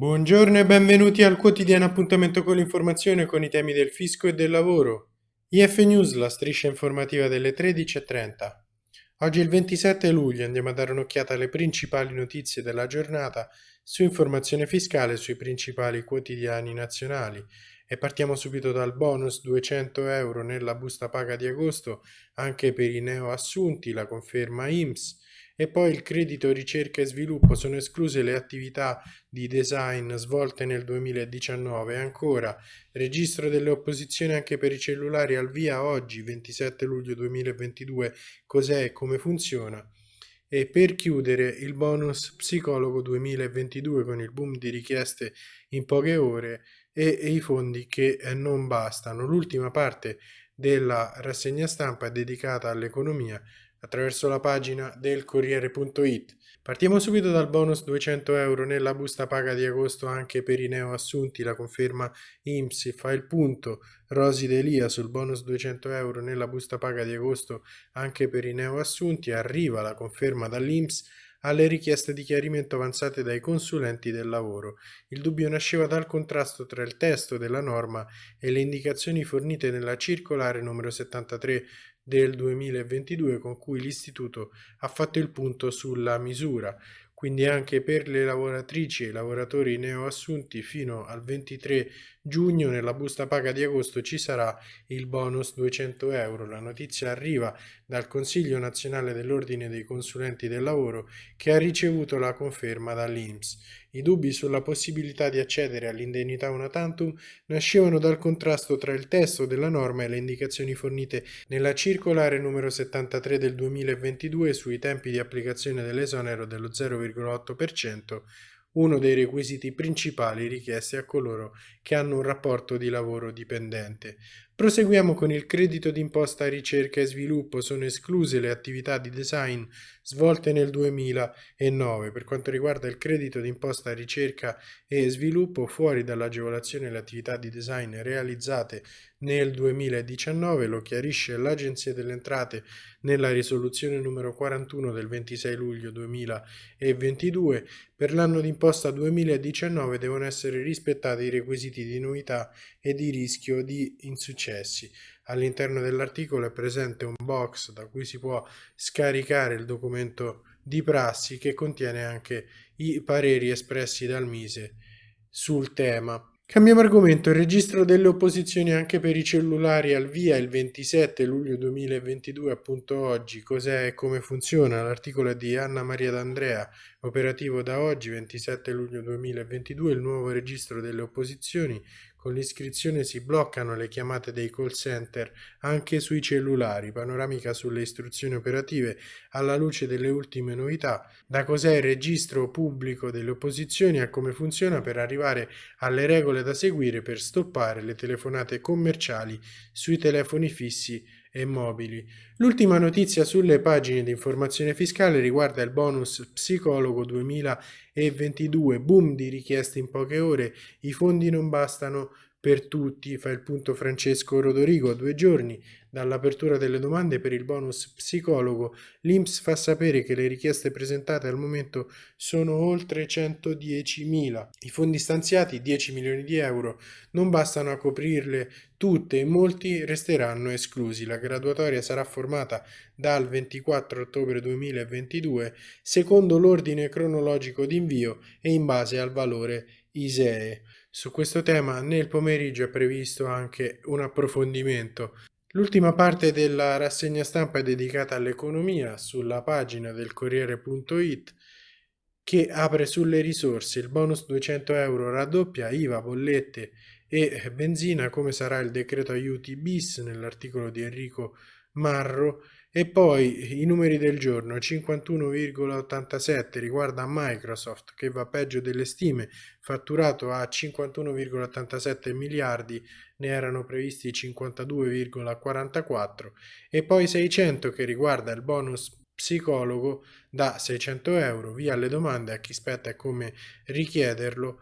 Buongiorno e benvenuti al quotidiano appuntamento con l'informazione con i temi del fisco e del lavoro. IF News, la striscia informativa delle 13.30. Oggi è il 27 luglio andiamo a dare un'occhiata alle principali notizie della giornata su informazione fiscale sui principali quotidiani nazionali e partiamo subito dal bonus 200 euro nella busta paga di agosto anche per i neoassunti, la conferma IMSS e poi il credito ricerca e sviluppo sono escluse le attività di design svolte nel 2019 ancora registro delle opposizioni anche per i cellulari al via oggi 27 luglio 2022 cos'è? E come funziona? E per chiudere il bonus psicologo 2022 con il boom di richieste in poche ore e, e i fondi che eh, non bastano. L'ultima parte della rassegna stampa è dedicata all'economia attraverso la pagina del Corriere.it. Partiamo subito dal bonus 200 euro nella busta paga di agosto anche per i neoassunti, la conferma IMSI fa il punto, Rosi Delia sul bonus 200 euro nella busta paga di agosto anche per i neoassunti, arriva la conferma dall'IMSS alle richieste di chiarimento avanzate dai consulenti del lavoro. Il dubbio nasceva dal contrasto tra il testo della norma e le indicazioni fornite nella circolare numero 73 del 2022 con cui l'Istituto ha fatto il punto sulla misura quindi anche per le lavoratrici e i lavoratori neoassunti fino al 23 giugno nella busta paga di agosto ci sarà il bonus 200 euro. La notizia arriva dal Consiglio nazionale dell'Ordine dei consulenti del lavoro che ha ricevuto la conferma dall'INPS. I dubbi sulla possibilità di accedere all'indennità una tantum nascevano dal contrasto tra il testo della norma e le indicazioni fornite nella circolare numero 73 del 2022 sui tempi di applicazione dell'esonero dello 0,8%, uno dei requisiti principali richiesti a coloro che hanno un rapporto di lavoro dipendente. Proseguiamo con il credito d'imposta ricerca e sviluppo. Sono escluse le attività di design svolte nel 2009. Per quanto riguarda il credito d'imposta ricerca e sviluppo, fuori dall'agevolazione le attività di design realizzate nel 2019, lo chiarisce l'Agenzia delle Entrate nella risoluzione numero 41 del 26 luglio 2022. Per l'anno d'imposta 2019 devono essere rispettati i requisiti di novità e di rischio di insuccessi. All'interno dell'articolo è presente un box da cui si può scaricare il documento di prassi che contiene anche i pareri espressi dal Mise sul tema. Cambiamo argomento, il registro delle opposizioni anche per i cellulari al via il 27 luglio 2022, appunto oggi. Cos'è e come funziona? L'articolo è di Anna Maria D'Andrea, operativo da oggi 27 luglio 2022, il nuovo registro delle opposizioni. Con l'iscrizione si bloccano le chiamate dei call center anche sui cellulari, panoramica sulle istruzioni operative alla luce delle ultime novità, da cos'è il registro pubblico delle opposizioni a come funziona per arrivare alle regole da seguire per stoppare le telefonate commerciali sui telefoni fissi e mobili. L'ultima notizia sulle pagine di informazione fiscale riguarda il bonus psicologo 2022, boom di richieste in poche ore, i fondi non bastano per tutti, fa il punto Francesco Rodorigo, a due giorni dall'apertura delle domande per il bonus psicologo, l'INPS fa sapere che le richieste presentate al momento sono oltre 110.000. I fondi stanziati, 10 milioni di euro, non bastano a coprirle tutte e molti resteranno esclusi. La graduatoria sarà formata dal 24 ottobre 2022 secondo l'ordine cronologico di invio e in base al valore ISEE. Su questo tema nel pomeriggio è previsto anche un approfondimento. L'ultima parte della rassegna stampa è dedicata all'economia sulla pagina del Corriere.it che apre sulle risorse il bonus 200 euro raddoppia IVA, bollette e benzina come sarà il decreto aiuti bis nell'articolo di Enrico Marro e poi i numeri del giorno 51,87 riguarda Microsoft che va peggio delle stime, fatturato a 51,87 miliardi, ne erano previsti 52,44 e poi 600 che riguarda il bonus psicologo da 600 euro. Via le domande a chi spetta e come richiederlo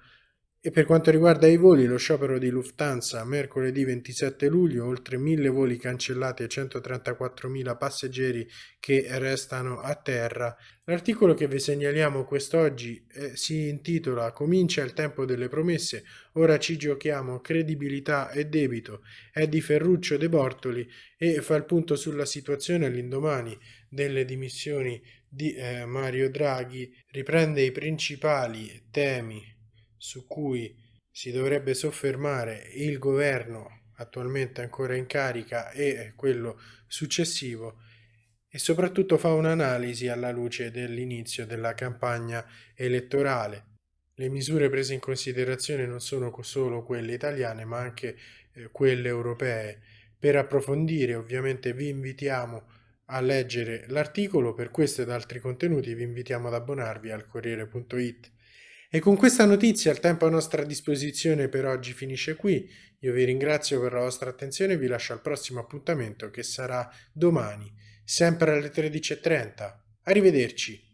E per quanto riguarda i voli, lo sciopero di Lufthansa mercoledì 27 luglio, oltre 1000 voli cancellati e 134.000 passeggeri che restano a terra. L'articolo che vi segnaliamo quest'oggi eh, si intitola Comincia il tempo delle promesse, ora ci giochiamo credibilità e debito. È di Ferruccio De Bortoli e fa il punto sulla situazione all'indomani delle dimissioni di eh, Mario Draghi, riprende i principali temi su cui si dovrebbe soffermare il governo attualmente ancora in carica e quello successivo e soprattutto fa un'analisi alla luce dell'inizio della campagna elettorale. Le misure prese in considerazione non sono solo quelle italiane ma anche eh, quelle europee. Per approfondire ovviamente vi invitiamo a leggere l'articolo, per questo ed altri contenuti vi invitiamo ad abbonarvi al Corriere.it. E con questa notizia il tempo a nostra disposizione per oggi finisce qui. Io vi ringrazio per la vostra attenzione e vi lascio al prossimo appuntamento che sarà domani, sempre alle 13.30. Arrivederci.